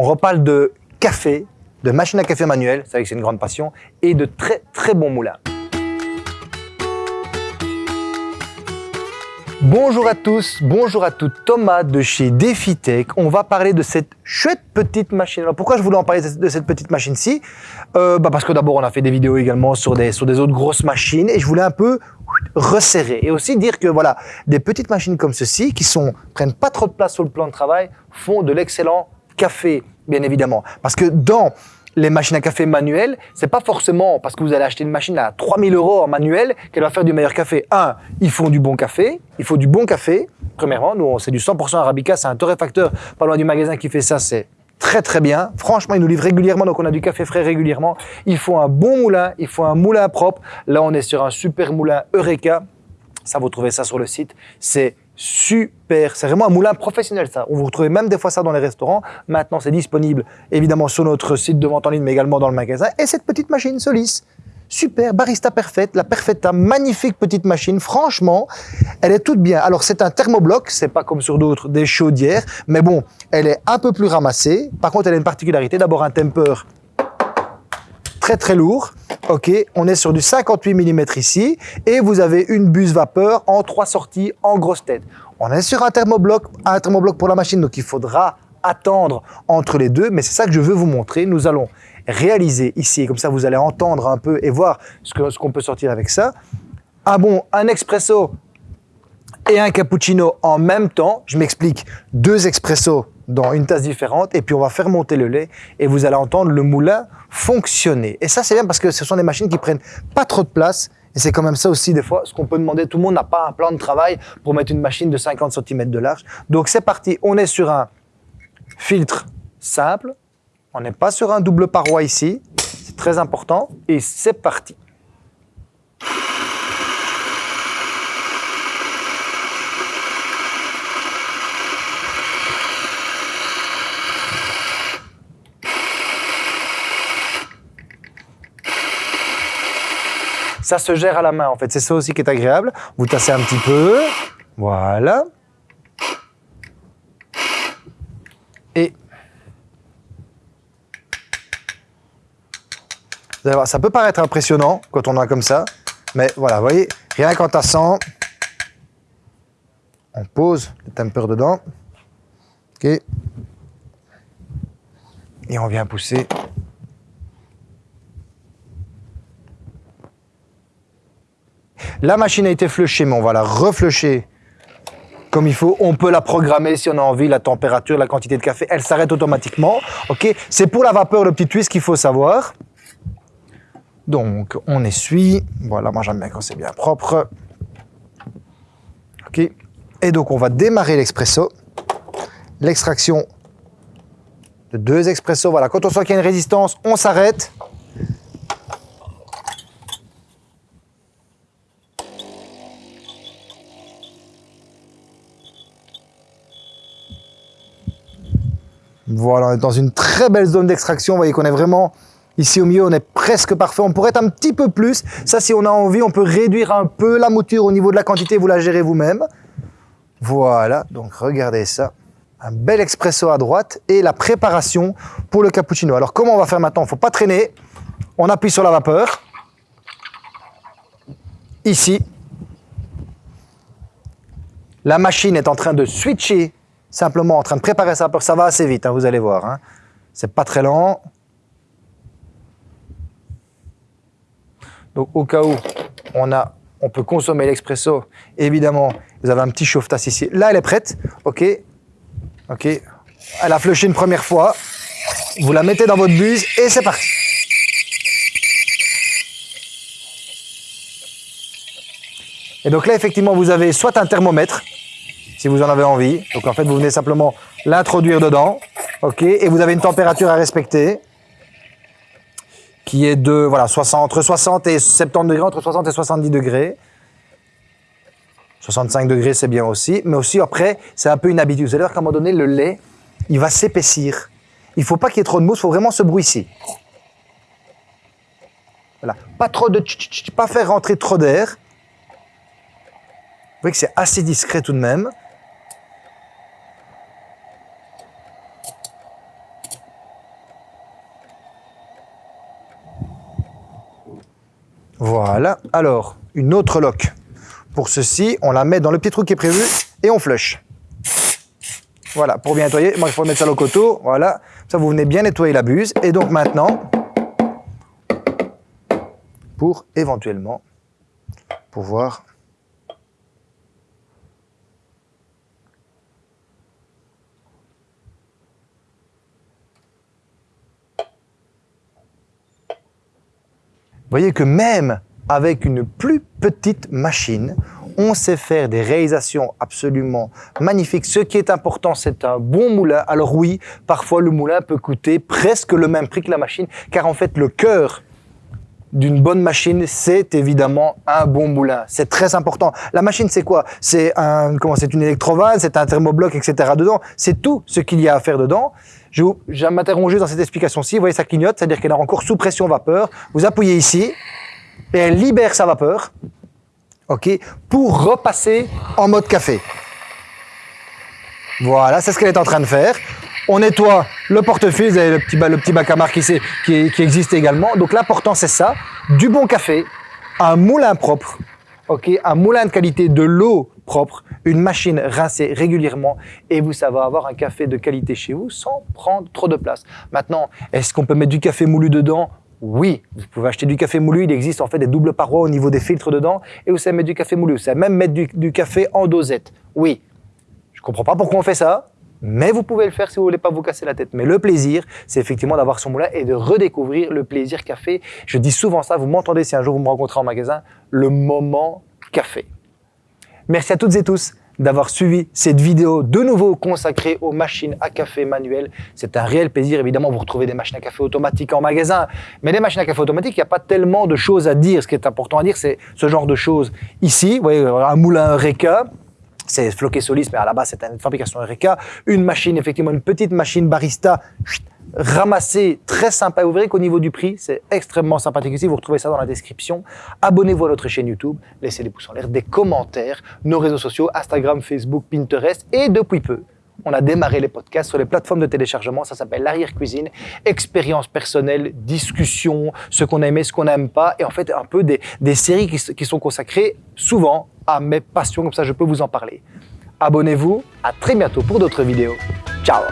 On reparle de café, de machine à café manuelle, c'est vrai que c'est une grande passion, et de très très bons moulins. Bonjour à tous, bonjour à toutes, Thomas de chez DefiTech. On va parler de cette chouette petite machine. Alors pourquoi je voulais en parler de cette petite machine-ci? Euh, bah Parce que d'abord on a fait des vidéos également sur des, autres grosses machines. Et je voulais un peu resserrer. Et aussi dire que voilà des petites machines comme ceci qui sont prennent pas trop de place sur le plan de travail font de l'excellent café bien évidemment parce que dans les machines à café manuelles, c'est pas forcément parce que vous allez acheter une machine à 3000 euros en manuel qu'elle va faire du meilleur café. Un, ils font du bon café, il faut du bon café. Premièrement, nous, c'est du 100% Arabica, c'est un torréfacteur pas loin du magasin qui fait ça, c'est très très bien. Franchement, ils nous livrent régulièrement, donc on a du café frais régulièrement. Il faut un bon moulin, il faut un moulin propre. Là, on est sur un super moulin Eureka. Ça, vous trouvez ça sur le site. C'est super. C'est vraiment un moulin professionnel, ça. Vous retrouvez même des fois ça dans les restaurants. Maintenant, c'est disponible, évidemment, sur notre site de vente en ligne, mais également dans le magasin. Et cette petite machine Solis, super, barista parfaite, la Perfetta, magnifique petite machine. Franchement, elle est toute bien. Alors, c'est un thermobloc, c'est pas comme sur d'autres des chaudières, mais bon, elle est un peu plus ramassée. Par contre, elle a une particularité. D'abord, un temper très très lourd. Ok, on est sur du 58 mm ici et vous avez une buse vapeur en trois sorties en grosse tête. On est sur un thermobloc, un thermobloc pour la machine, donc il faudra attendre entre les deux, mais c'est ça que je veux vous montrer. Nous allons réaliser ici, comme ça vous allez entendre un peu et voir ce qu'on peut sortir avec ça. Un bon, un expresso et un cappuccino en même temps. Je m'explique, deux expressos dans une tasse différente et puis on va faire monter le lait et vous allez entendre le moulin fonctionner. Et ça c'est bien parce que ce sont des machines qui prennent pas trop de place et c'est quand même ça aussi des fois ce qu'on peut demander. Tout le monde n'a pas un plan de travail pour mettre une machine de 50 cm de large. Donc c'est parti, on est sur un filtre simple, on n'est pas sur un double paroi ici, c'est très important et c'est parti. Ça se gère à la main en fait, c'est ça aussi qui est agréable. Vous tassez un petit peu, voilà. Et vous allez voir, ça peut paraître impressionnant quand on a comme ça, mais voilà, vous voyez, rien qu'en tassant, on pose le temper dedans, ok, et on vient pousser La machine a été flushée, mais on va la reflusher comme il faut. On peut la programmer si on a envie, la température, la quantité de café. Elle s'arrête automatiquement. Ok, C'est pour la vapeur le petit twist qu'il faut savoir. Donc, on essuie. Voilà, moi j'aime bien quand c'est bien propre. Ok? Et donc, on va démarrer l'expresso. L'extraction de deux expressos. Voilà, quand on sent qu'il y a une résistance, on s'arrête. Voilà, on est dans une très belle zone d'extraction. Vous voyez qu'on est vraiment ici au milieu, on est presque parfait. On pourrait être un petit peu plus. Ça, si on a envie, on peut réduire un peu la mouture au niveau de la quantité. Vous la gérez vous-même. Voilà, donc regardez ça. Un bel expresso à droite et la préparation pour le cappuccino. Alors, comment on va faire maintenant? Il ne faut pas traîner. On appuie sur la vapeur. Ici. La machine est en train de switcher simplement en train de préparer ça. Ça va assez vite, hein, vous allez voir. Hein. C'est pas très lent. Donc au cas où on, peut consommer l'expresso, évidemment, vous avez un petit chauffe-tasse ici. Là, elle est prête. OK. OK. Elle a flushé une première fois. Vous la mettez dans votre buse et c'est parti. Et donc là, effectivement, vous avez soit un thermomètre, si vous en avez envie. Donc en fait, vous venez simplement l'introduire dedans, ok, et vous avez une température à respecter qui est de voilà 60, entre 60 et 70 degrés, entre 60 et 70 degrés. 65 degrés, c'est bien aussi, mais aussi après, c'est un peu une habitude. Vous allez voir qu'à un moment donné, le lait, il va s'épaissir. Il ne faut pas qu'il y ait trop de mousse, il faut vraiment ce bruit-ci. Voilà. Pas trop de pas faire rentrer trop d'air. Vous voyez que c'est assez discret tout de même. Voilà. Alors, une autre loque. Pour ceci, on la met dans le petit trou qui est prévu et on flush. Voilà, pour bien nettoyer, moi il faut mettre ça au coteau, voilà. Ça, vous venez bien nettoyer la buse. Et donc maintenant, pour éventuellement pouvoir voyez que même avec une plus petite machine, on sait faire des réalisations absolument magnifiques. Ce qui est important, c'est un bon moulin. Alors oui, parfois le moulin peut coûter presque le même prix que la machine, car en fait le cœur d'une bonne machine, c'est évidemment un bon moulin. C'est très important. La machine, c'est quoi? C'est un, comment C'est une électrovanne, c'est un thermobloc, etc. dedans. C'est tout ce qu'il y a à faire dedans. Je vais m'interroger dans cette explication-ci. Vous voyez, ça clignote, c'est-à-dire qu'elle est encore sous pression vapeur. Vous appuyez ici et elle libère sa vapeur, ok, pour repasser en mode café. Voilà, c'est ce qu'elle est en train de faire. On nettoie le portefeuille, vous avez le petit, bac à marque qui, qui, existe également. Donc l'important c'est ça, du bon café, un moulin propre, ok, un moulin de qualité, de l'eau propre, une machine rincée régulièrement et vous savez avoir un café de qualité chez vous sans prendre trop de place. Maintenant, est-ce qu'on peut mettre du café moulu dedans? Oui, vous pouvez acheter du café moulu, il existe en fait des doubles parois au niveau des filtres dedans, et vous savez mettre du café moulu, vous savez même mettre du, café en dosette. Oui, je comprends pas pourquoi on fait ça, mais vous pouvez le faire si vous voulez pas vous casser la tête. Mais le plaisir, c'est effectivement d'avoir son moulin et de redécouvrir le plaisir café. Je dis souvent ça, vous m'entendez si un jour vous me rencontrez en magasin, le moment café. Merci à toutes et tous d'avoir suivi cette vidéo de nouveau consacrée aux machines à café manuelles. C'est un réel plaisir. Évidemment, vous retrouvez des machines à café automatiques en magasin, mais les machines à café automatiques, il n'y a pas tellement de choses à dire. Ce qui est important à dire, c'est ce genre de choses. Ici, vous voyez, un moulin Reka, c'est Floqué Solis, mais à la base, c'est une fabrication Eureka. Une machine, effectivement, une petite machine barista ramassée, très sympa. Vous verrez qu'au niveau du prix, c'est extrêmement sympathique ici. Vous retrouvez ça dans la description. Abonnez-vous à notre chaîne YouTube, laissez des pouces en l'air, des commentaires, nos réseaux sociaux, Instagram, Facebook, Pinterest et depuis peu, on a démarré les podcasts sur les plateformes de téléchargement. Ça s'appelle l'arrière-cuisine, expérience personnelle, discussion, ce qu'on aimait, ce qu'on n'aime pas, et en fait un peu des, des séries qui, qui sont consacrées souvent à mes passions, comme ça je peux vous en parler. Abonnez-vous, à très bientôt pour d'autres vidéos. Ciao